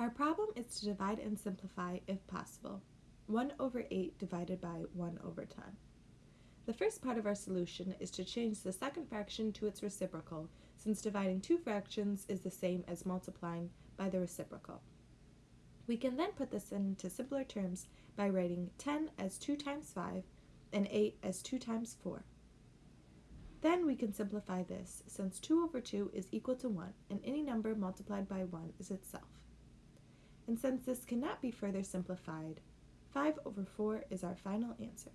Our problem is to divide and simplify if possible. 1 over 8 divided by 1 over 10. The first part of our solution is to change the second fraction to its reciprocal, since dividing two fractions is the same as multiplying by the reciprocal. We can then put this into simpler terms by writing 10 as 2 times 5 and 8 as 2 times 4. Then we can simplify this, since 2 over 2 is equal to 1, and any number multiplied by 1 is itself. And since this cannot be further simplified, 5 over 4 is our final answer.